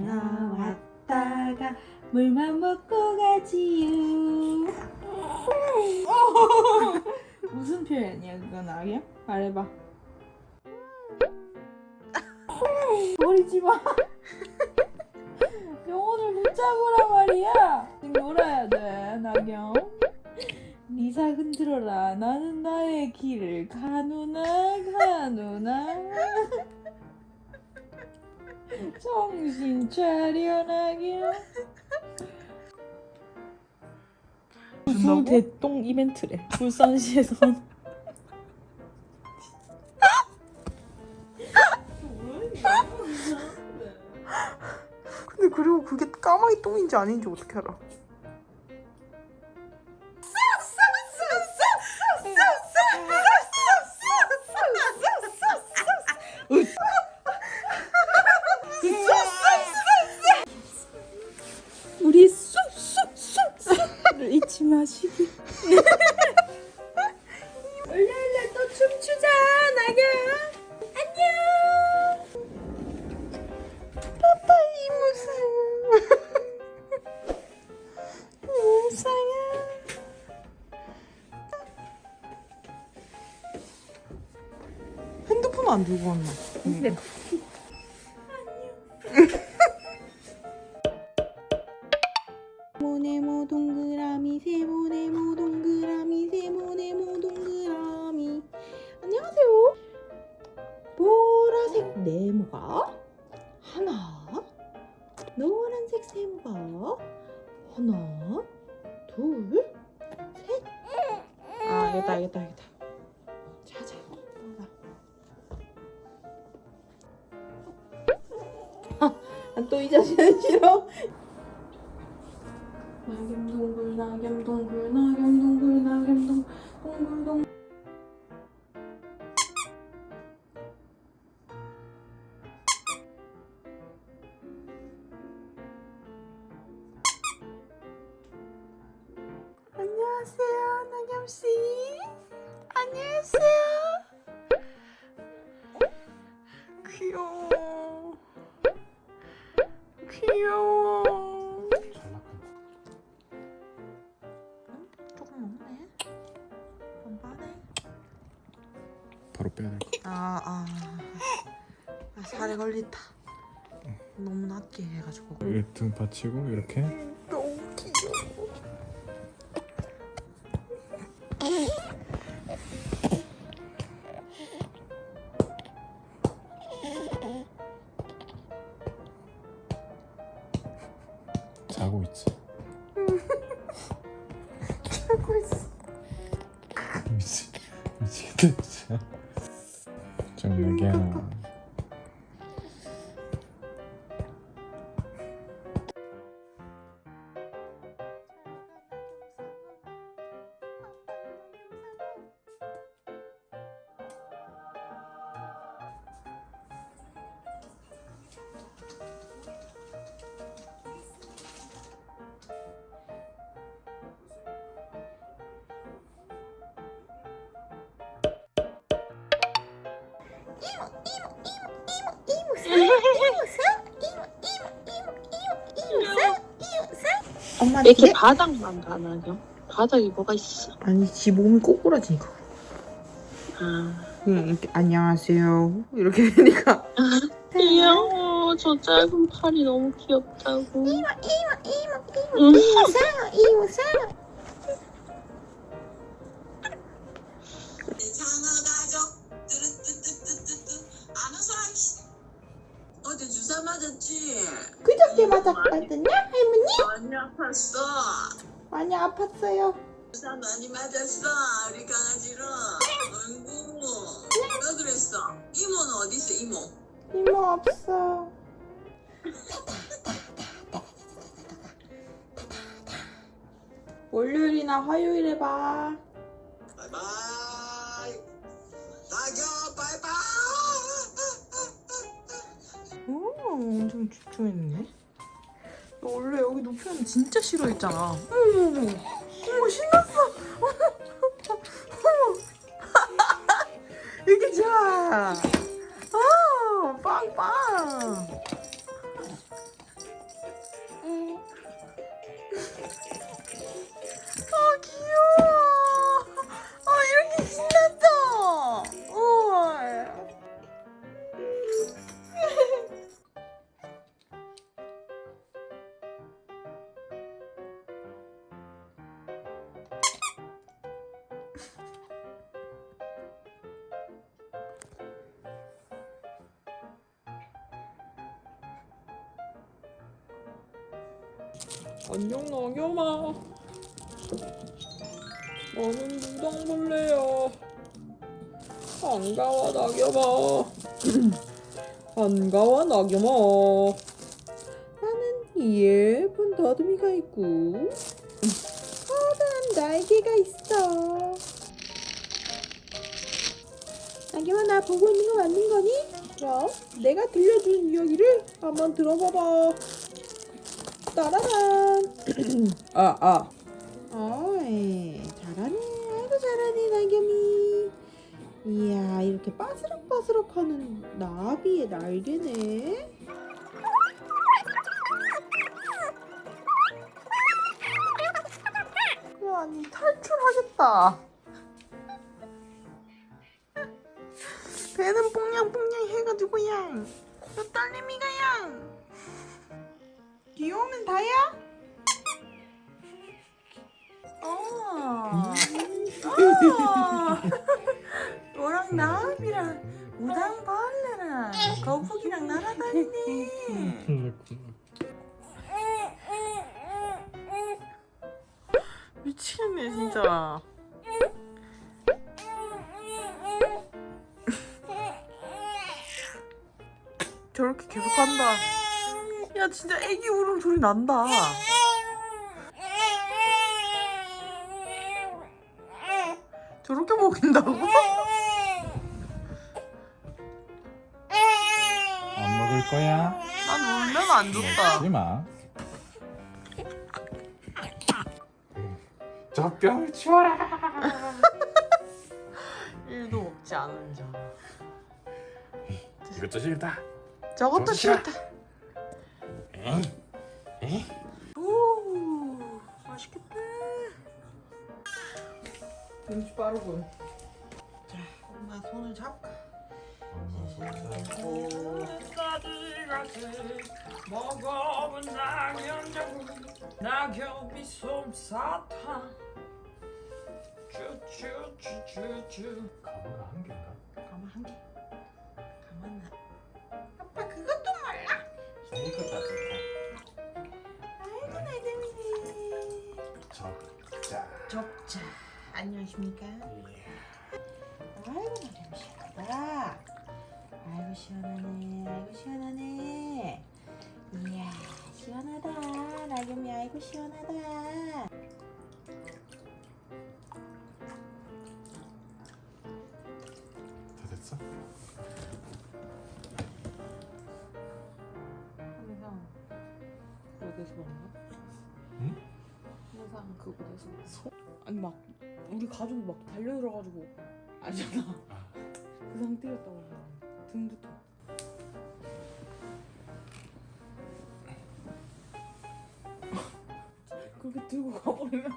나왔다가 물만 먹고 가지요. 무슨 표현이야 그건 아기야? 말해봐. 버리지 마. 영혼을 붙잡으라 말이야. 지금 놀아야 돼, 나경. 리사 흔들어라. 나는 나의 길을 가누나 가누나. 정신 차려 나경. 무슨 대똥 이벤트래. 불산시에서. 근데 그리고 그게 까마귀 똥인지 아닌지 어떻게 알아? 우 안 들고 왔나? 근데 세모네모 동그라미 세모 네모 동그라미 세모 네모 동그라미. 안녕하세요. 보라색 네모가 하나 노란색 세모가 하나 둘셋아 알겠다 알겠다 알겠다 또 이 자식은 싫어? 나겸동굴 나겸동굴 나겸동굴 나겸동 동굴동. 안녕하세요 나겸씨. 안녕하세요 귀여워 조금 먹네 좀 빠네 바로 빼야 될 거. 아, 아. 아 살에 걸린다 너무 낮게 해가지고 등 받치고 이렇게 미치겠다 진짜. 정 엄마 왜 이렇게? 바닥만 가나요? 바닥이 뭐가 있어? 아니 지 몸이 꼬꾸라지니까 아, 응 이렇게 안녕하세요 이렇게 되니까 귀여워. 저 짧은 팔이 너무 귀엽다고. 이모 응. 사랑 이모 사랑 장어가족 어제 주사 맞았지? 그저께 맞았거든요 할머니? 많이 아팠어. 많이 아팠어요. 주사 많이 맞았어 우리 강아지로. 아이고. 왜 그랬어? 이모는 어디 있어 이모? 이모 없어. 월요일이나 화요일에 봐 엄청 집중했네. 너 원래 여기 높이는 진짜 싫어했잖아. 어머, 어머, 어머, 신났어. 어머. 이게 좋아. 아, 빵빵. 안녕 나겸아 나는 무당벌레야. 반가워 나겸아 반가워 나겸아 나는 예쁜 더듬이가 있고 커다란 날개가 있어. 나겸아 나 보고 있는 거 맞는 거니? 그럼 내가 들려준 이야기를 한번 들어봐봐 따라란 아 아. 어이 잘하네 아이고 잘하네 나겸이 이야 이렇게 빠스럭빠스럭 하는 나비의 날개네 야, 니 탈출하겠다. 날아다니네. 미치겠네 진짜. 저렇게 계속 한다. 야 진짜 애기 울음 소리 난다. 저렇게 먹인다고? 안 먹을 거야? 난 울면 안 좋다. 먹지 마. 저 뼈를 치워라. 일도 먹지 않은 자. 이것도 싫다. 저것도 저것도 싫다. 에이, 에이. 오, 맛있겠다. 눈치 빠르군. 자, 엄마 손을 잡고. 먹어본 낙연자국 낙엽이 솜사탕 쭈쭈쭈쭈쭈 가마가 한 개인가? 가만 한 개. 나. 아빠 그것도 몰라. 이거 따뜻해. 아이고 나재미네. 적자. 적자. 안녕하십니까? 예. 아이고 나재미 시원하다. 아이고 시원하네. 아이고 시원하네. 이야 시원하다. 나겸이 아이고 시원하다. 다 됐어? 항상 그곳에서 만나? 응? 항상 그곳에서 소? 아니 막 우리 가족이 막 달려들어가지고 알잖아 그 상태였다고 등부터 그렇게 들고 가버리면